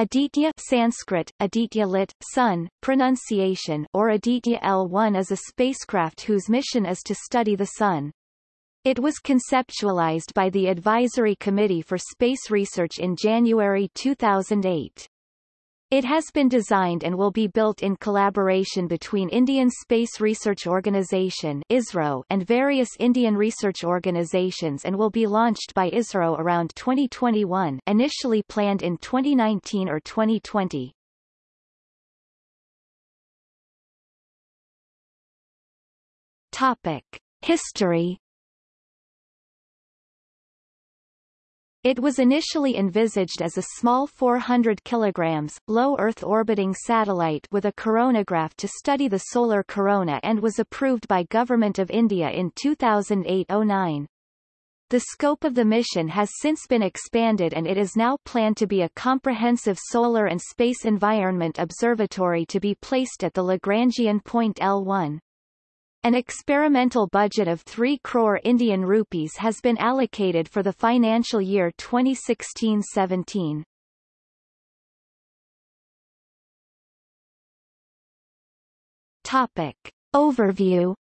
Aditya Sanskrit, Aditya lit, sun, pronunciation or Aditya L1 is a spacecraft whose mission is to study the Sun. It was conceptualized by the Advisory Committee for Space Research in January 2008. It has been designed and will be built in collaboration between Indian Space Research Organisation ISRO and various Indian research organizations and will be launched by ISRO around 2021 initially planned in 2019 or 2020. Topic. History It was initially envisaged as a small 400 kg, low Earth orbiting satellite with a coronagraph to study the solar corona and was approved by Government of India in 2008-09. The scope of the mission has since been expanded and it is now planned to be a comprehensive solar and space environment observatory to be placed at the Lagrangian point L1. An experimental budget of 3 crore Indian rupees has been allocated for the financial year 2016-17. Topic. Overview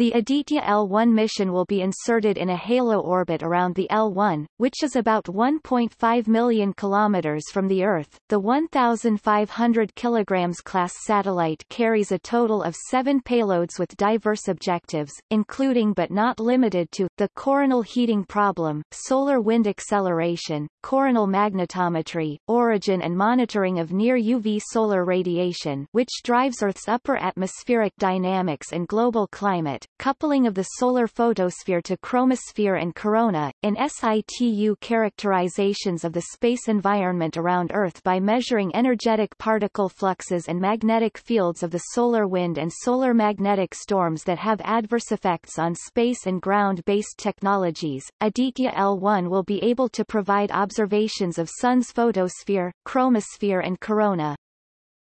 The Aditya L1 mission will be inserted in a halo orbit around the L1, which is about 1.5 million kilometers from the Earth. The 1,500 kilograms class satellite carries a total of seven payloads with diverse objectives, including but not limited to the coronal heating problem, solar wind acceleration, coronal magnetometry, origin and monitoring of near UV solar radiation, which drives Earth's upper atmospheric dynamics and global climate coupling of the solar photosphere to chromosphere and corona, in situ characterizations of the space environment around Earth by measuring energetic particle fluxes and magnetic fields of the solar wind and solar magnetic storms that have adverse effects on space and ground-based technologies. Aditya L1 will be able to provide observations of Sun's photosphere, chromosphere and corona,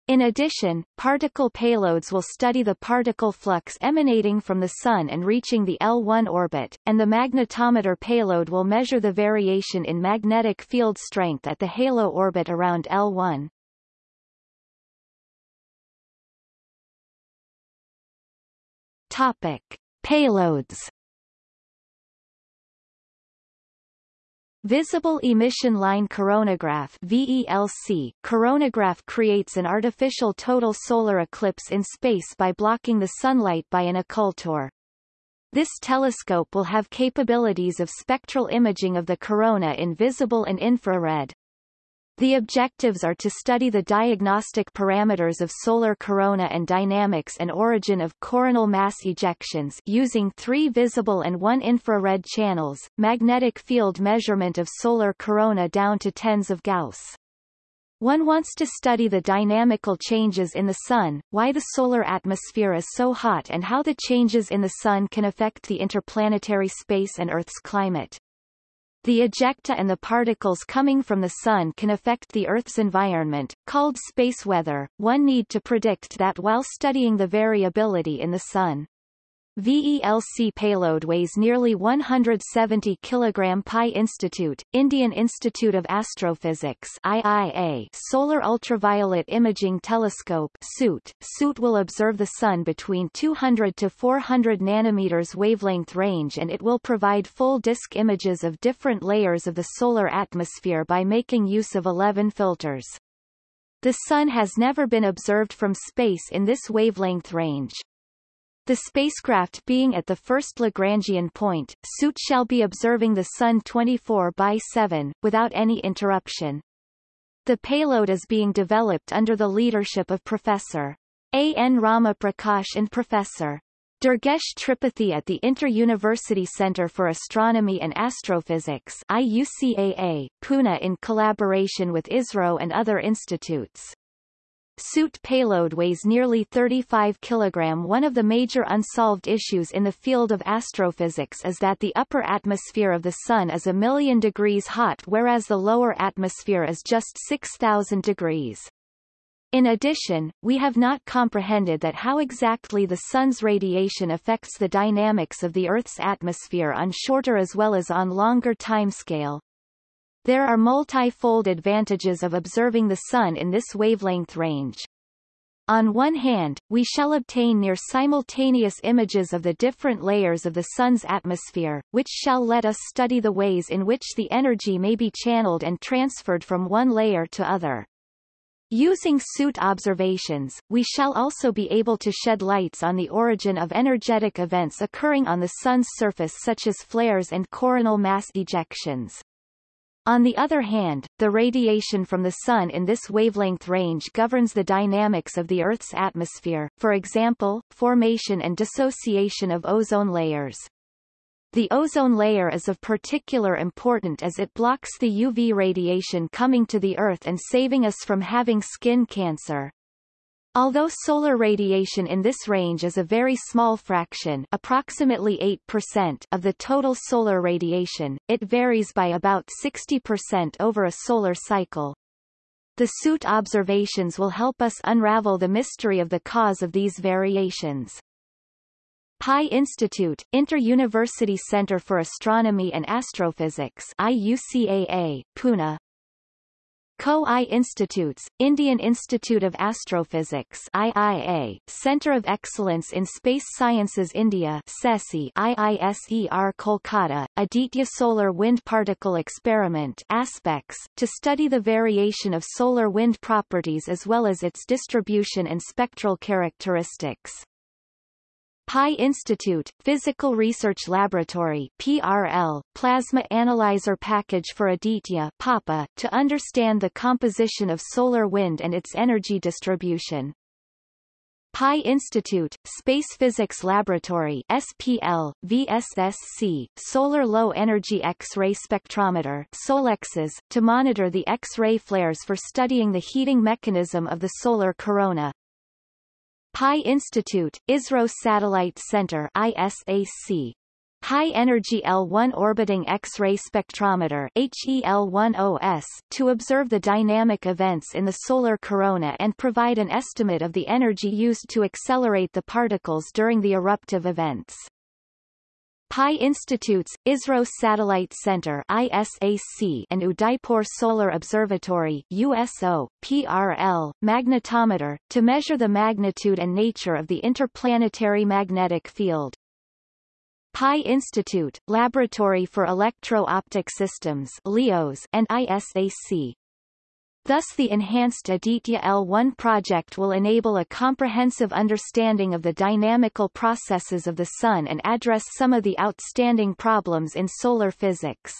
in addition, particle payloads will study the particle flux emanating from the Sun and reaching the L1 orbit, and the magnetometer payload will measure the variation in magnetic field strength at the halo orbit around L1. Topic. Payloads Visible Emission Line Coronagraph VELC coronagraph creates an artificial total solar eclipse in space by blocking the sunlight by an occultor. This telescope will have capabilities of spectral imaging of the corona in visible and infrared. The objectives are to study the diagnostic parameters of solar corona and dynamics and origin of coronal mass ejections using three visible and one infrared channels, magnetic field measurement of solar corona down to tens of Gauss. One wants to study the dynamical changes in the Sun, why the solar atmosphere is so hot and how the changes in the Sun can affect the interplanetary space and Earth's climate. The ejecta and the particles coming from the Sun can affect the Earth's environment, called space weather. One need to predict that while studying the variability in the Sun. VELC payload weighs nearly 170 kg Pi Institute, Indian Institute of Astrophysics IIA Solar Ultraviolet Imaging Telescope SUIT. SUIT will observe the Sun between 200 to 400 nanometers wavelength range and it will provide full disk images of different layers of the solar atmosphere by making use of 11 filters. The Sun has never been observed from space in this wavelength range. The spacecraft being at the first Lagrangian point, SUIT shall be observing the Sun 24 by 7, without any interruption. The payload is being developed under the leadership of Professor. A. N. Rama Prakash and Professor. Durgesh Tripathi at the Inter-University Centre for Astronomy and Astrophysics IUCAA, Pune in collaboration with ISRO and other institutes. SUIT payload weighs nearly 35 kg. One of the major unsolved issues in the field of astrophysics is that the upper atmosphere of the Sun is a million degrees hot whereas the lower atmosphere is just 6,000 degrees. In addition, we have not comprehended that how exactly the Sun's radiation affects the dynamics of the Earth's atmosphere on shorter as well as on longer timescale. There are multi-fold advantages of observing the Sun in this wavelength range. On one hand, we shall obtain near simultaneous images of the different layers of the Sun's atmosphere, which shall let us study the ways in which the energy may be channeled and transferred from one layer to other. Using suit observations, we shall also be able to shed lights on the origin of energetic events occurring on the Sun's surface such as flares and coronal mass ejections. On the other hand, the radiation from the Sun in this wavelength range governs the dynamics of the Earth's atmosphere, for example, formation and dissociation of ozone layers. The ozone layer is of particular importance as it blocks the UV radiation coming to the Earth and saving us from having skin cancer. Although solar radiation in this range is a very small fraction approximately 8% of the total solar radiation, it varies by about 60% over a solar cycle. The suit observations will help us unravel the mystery of the cause of these variations. Pi Institute, Inter-University Center for Astronomy and Astrophysics IUCAA, Pune Co-I Institutes, Indian Institute of Astrophysics IIA, Center of Excellence in Space Sciences India CESSI IISER Kolkata, Aditya Solar Wind Particle Experiment ASPEX, to study the variation of solar wind properties as well as its distribution and spectral characteristics. Pi Institute, Physical Research Laboratory PRL, Plasma Analyzer Package for Aditya PAPA, to understand the composition of solar wind and its energy distribution. Pi Institute, Space Physics Laboratory SPL, VSSC, Solar Low Energy X-ray Spectrometer SoLEXS, to monitor the X-ray flares for studying the heating mechanism of the solar corona. Pi Institute, ISRO Satellite Center ISAC. High Energy L1 Orbiting X-ray Spectrometer HEL1OS to observe the dynamic events in the solar corona and provide an estimate of the energy used to accelerate the particles during the eruptive events. Pi Institute's, ISRO Satellite Center ISAC and Udaipur Solar Observatory USO, PRL, magnetometer, to measure the magnitude and nature of the interplanetary magnetic field. Pi Institute, Laboratory for Electro-Optic Systems LEOS and ISAC, Thus the enhanced Aditya L1 project will enable a comprehensive understanding of the dynamical processes of the Sun and address some of the outstanding problems in solar physics.